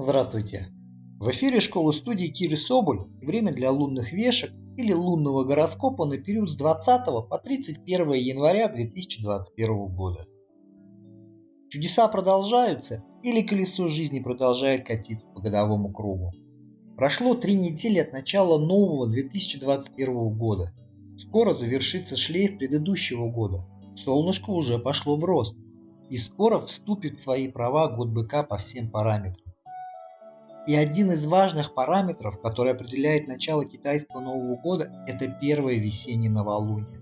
Здравствуйте! В эфире школы-студии Кири Соболь время для лунных вешек или лунного гороскопа на период с 20 по 31 января 2021 года. Чудеса продолжаются или колесо жизни продолжает катиться по годовому кругу? Прошло три недели от начала нового 2021 года. Скоро завершится шлейф предыдущего года. Солнышко уже пошло в рост. И скоро вступит в свои права год быка по всем параметрам. И один из важных параметров, который определяет начало китайского Нового года, это первое весеннее новолуние.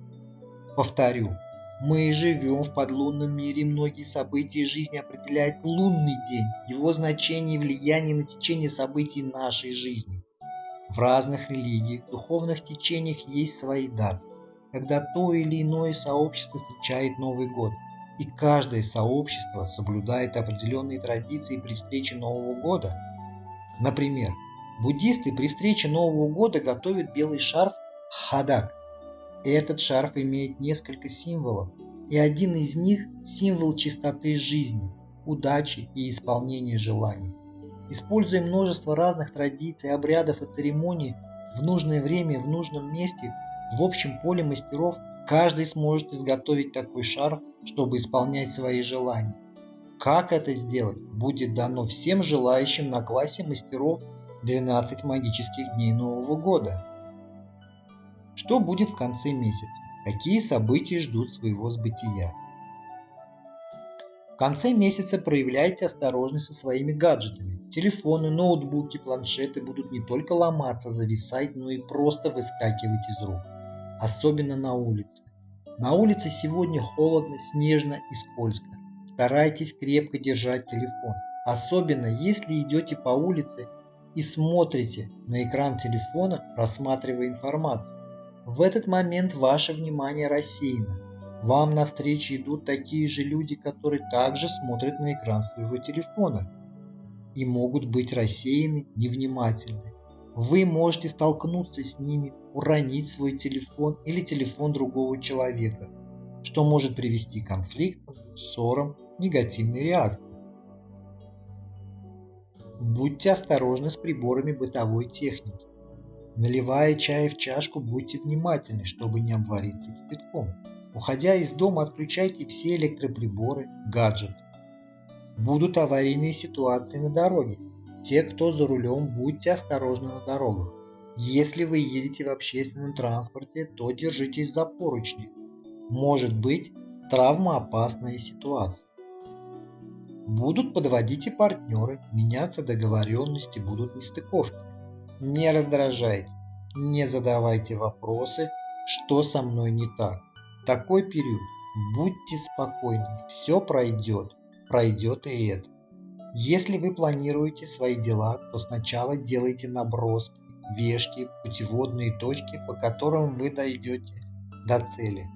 Повторю, мы живем в подлунном мире, многие события жизни определяет лунный день, его значение и влияние на течение событий нашей жизни. В разных религиях, духовных течениях есть свои даты, когда то или иное сообщество встречает Новый год, и каждое сообщество соблюдает определенные традиции при встрече Нового года – Например, буддисты при встрече Нового года готовят белый шарф хадак. Этот шарф имеет несколько символов, и один из них – символ чистоты жизни, удачи и исполнения желаний. Используя множество разных традиций, обрядов и церемоний в нужное время, в нужном месте, в общем поле мастеров, каждый сможет изготовить такой шарф, чтобы исполнять свои желания. Как это сделать, будет дано всем желающим на классе мастеров 12 магических дней Нового года. Что будет в конце месяца? Какие события ждут своего сбытия? В конце месяца проявляйте осторожность со своими гаджетами. Телефоны, ноутбуки, планшеты будут не только ломаться, зависать, но и просто выскакивать из рук. Особенно на улице. На улице сегодня холодно, снежно и скользко. Старайтесь крепко держать телефон, особенно если идете по улице и смотрите на экран телефона, просматривая информацию. В этот момент ваше внимание рассеяно. Вам навстречу идут такие же люди, которые также смотрят на экран своего телефона и могут быть рассеяны, невнимательны. Вы можете столкнуться с ними, уронить свой телефон или телефон другого человека, что может привести к конфликтам, ссорам негативной реакции. Будьте осторожны с приборами бытовой техники. Наливая чай в чашку, будьте внимательны, чтобы не обвариться кипятком. Уходя из дома, отключайте все электроприборы, гаджеты. Будут аварийные ситуации на дороге. Те, кто за рулем, будьте осторожны на дорогах. Если вы едете в общественном транспорте, то держитесь за поручни. Может быть травмоопасная ситуация. Будут подводить и партнеры, меняться договоренности, будут нестыковки. Не раздражайте, не задавайте вопросы, что со мной не так. такой период будьте спокойны, все пройдет, пройдет и это. Если вы планируете свои дела, то сначала делайте наброски, вешки, путеводные точки, по которым вы дойдете до цели.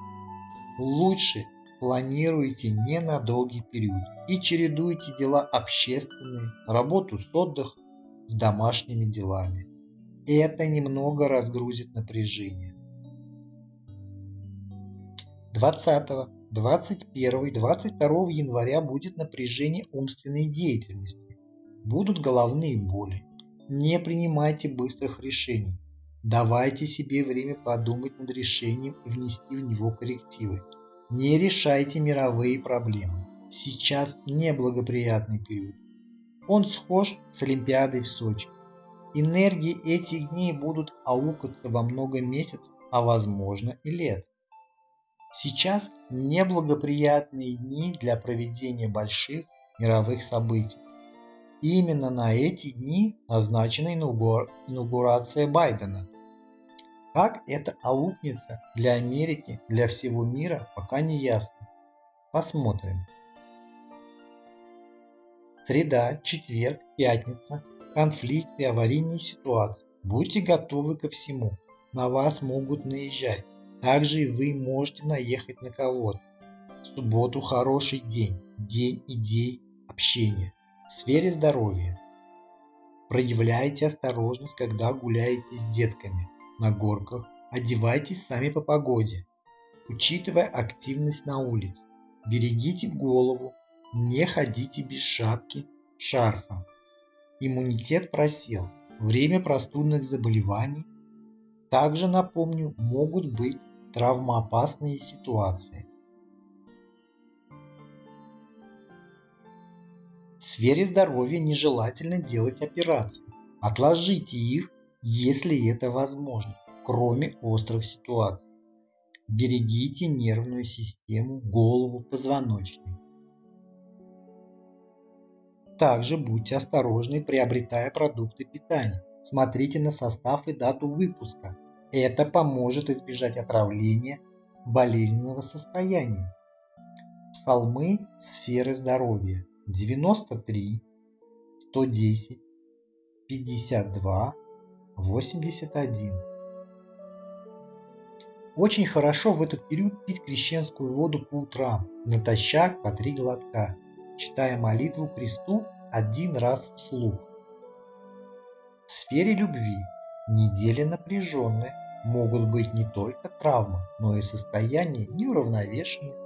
Лучше планируйте не на долгий период и чередуйте дела общественные, работу с отдыхом, с домашними делами. Это немного разгрузит напряжение. 20, 21, 22 января будет напряжение умственной деятельности. Будут головные боли. Не принимайте быстрых решений. Давайте себе время подумать над решением и внести в него коррективы. Не решайте мировые проблемы. Сейчас неблагоприятный период. Он схож с Олимпиадой в Сочи. Энергии этих дней будут аукаться во много месяцев, а возможно и лет. Сейчас неблагоприятные дни для проведения больших мировых событий. Именно на эти дни назначена инаугурация Байдена – как это аукнется для Америки, для всего мира, пока не ясно. Посмотрим. Среда, четверг, пятница. Конфликты, аварийные ситуации. Будьте готовы ко всему. На вас могут наезжать. Также и вы можете наехать на кого-то. В субботу хороший день. День идей, общения. В сфере здоровья. Проявляйте осторожность, когда гуляете с детками на горках, одевайтесь сами по погоде, учитывая активность на улице. Берегите голову, не ходите без шапки, шарфа. иммунитет просел, время простудных заболеваний. Также, напомню, могут быть травмоопасные ситуации. В сфере здоровья нежелательно делать операции. Отложите их, если это возможно, кроме острых ситуаций. Берегите нервную систему, голову, позвоночник. Также будьте осторожны, приобретая продукты питания. Смотрите на состав и дату выпуска. Это поможет избежать отравления, болезненного состояния. Псалмы сферы здоровья. 93, 110, 52, 81. Очень хорошо в этот период пить крещенскую воду по утрам, натощак по три глотка, читая молитву кресту один раз вслух. В сфере любви недели напряженные, могут быть не только травмы, но и состояние неуравновешенности,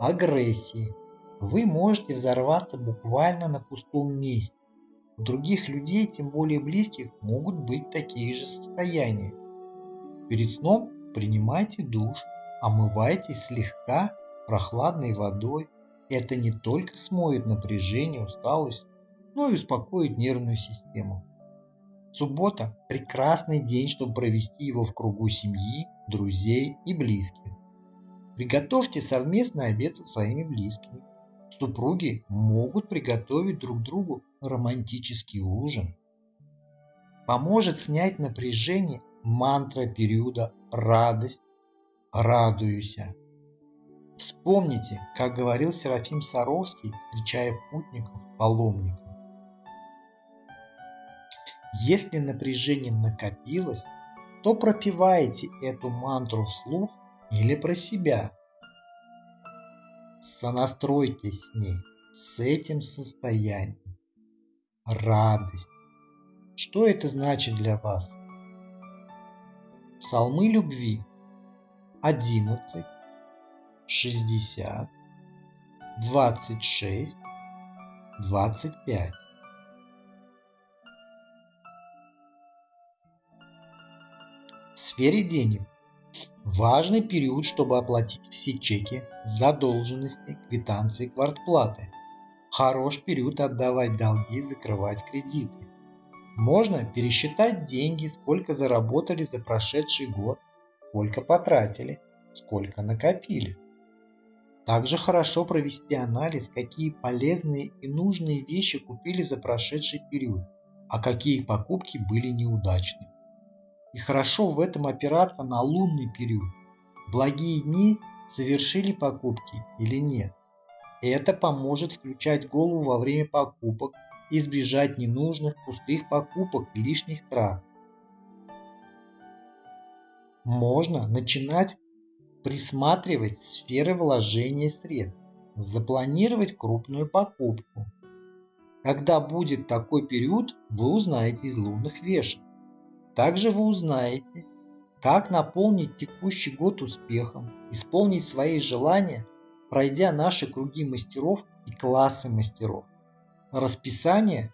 агрессии, вы можете взорваться буквально на пустом месте. У других людей, тем более близких, могут быть такие же состояния. Перед сном принимайте душ, омывайтесь слегка прохладной водой. Это не только смоет напряжение, усталость, но и успокоит нервную систему. Суббота – прекрасный день, чтобы провести его в кругу семьи, друзей и близких. Приготовьте совместный обед со своими близкими супруги могут приготовить друг другу романтический ужин. Поможет снять напряжение мантра периода «Радость, радуюся». Вспомните, как говорил Серафим Саровский, встречая путников, паломников. Если напряжение накопилось, то пропивайте эту мантру вслух или про себя – сонастройтесь с ней, с этим состоянием. Радость. Что это значит для вас? Псалмы любви 11, 60, 26, 25. В сфере денег Важный период, чтобы оплатить все чеки, задолженности, квитанции, квартплаты. Хорош период отдавать долги, закрывать кредиты. Можно пересчитать деньги, сколько заработали за прошедший год, сколько потратили, сколько накопили. Также хорошо провести анализ, какие полезные и нужные вещи купили за прошедший период, а какие покупки были неудачными. И хорошо в этом опираться на лунный период. Благие дни совершили покупки или нет. Это поможет включать голову во время покупок, избежать ненужных пустых покупок и лишних трат. Можно начинать присматривать сферы вложения средств, запланировать крупную покупку. Когда будет такой период, вы узнаете из лунных вешек. Также вы узнаете, как наполнить текущий год успехом, исполнить свои желания, пройдя наши круги мастеров и классы мастеров. Расписание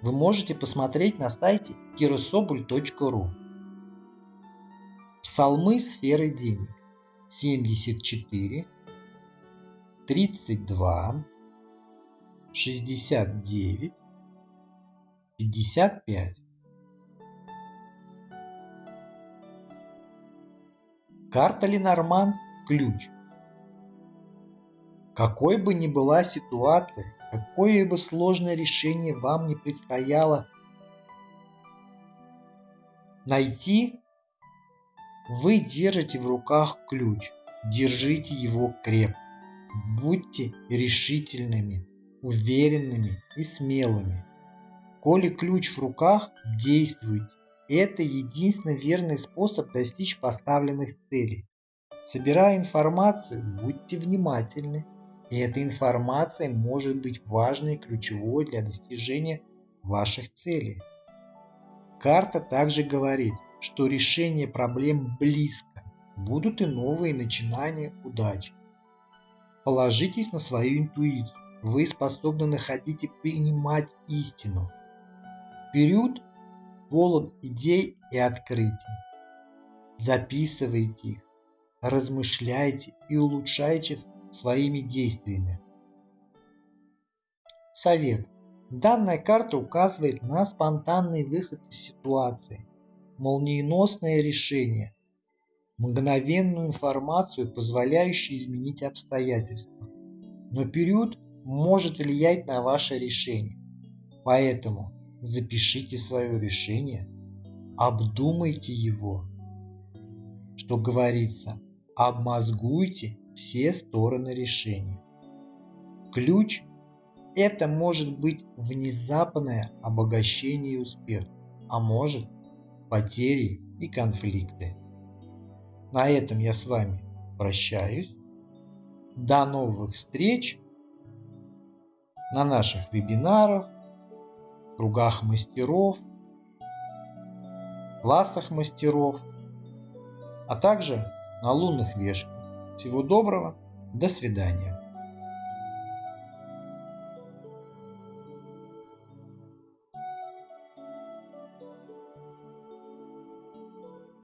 вы можете посмотреть на сайте kirosobul.ru. Псалмы сферы денег 74, 32, 69, 55. Карта Ленорман – ключ. Какой бы ни была ситуация, какое бы сложное решение вам не предстояло найти, вы держите в руках ключ. Держите его крепко. Будьте решительными, уверенными и смелыми. Коли ключ в руках, действуйте. Это единственный верный способ достичь поставленных целей. Собирая информацию, будьте внимательны. И эта информация может быть важной и ключевой для достижения ваших целей. Карта также говорит, что решение проблем близко. Будут и новые начинания удачи. Положитесь на свою интуицию. Вы способны находить и принимать истину. Период полон идей и открытий. Записывайте их, размышляйте и улучшайте своими действиями. Совет. Данная карта указывает на спонтанный выход из ситуации, молниеносное решение, мгновенную информацию, позволяющую изменить обстоятельства. Но период может влиять на ваше решение. Поэтому запишите свое решение, обдумайте его. Что говорится, обмозгуйте все стороны решения. Ключ – это может быть внезапное обогащение и успех, а может потери и конфликты. На этом я с вами прощаюсь. До новых встреч на наших вебинарах, кругах мастеров, классах мастеров, а также на лунных вешках. Всего доброго, до свидания.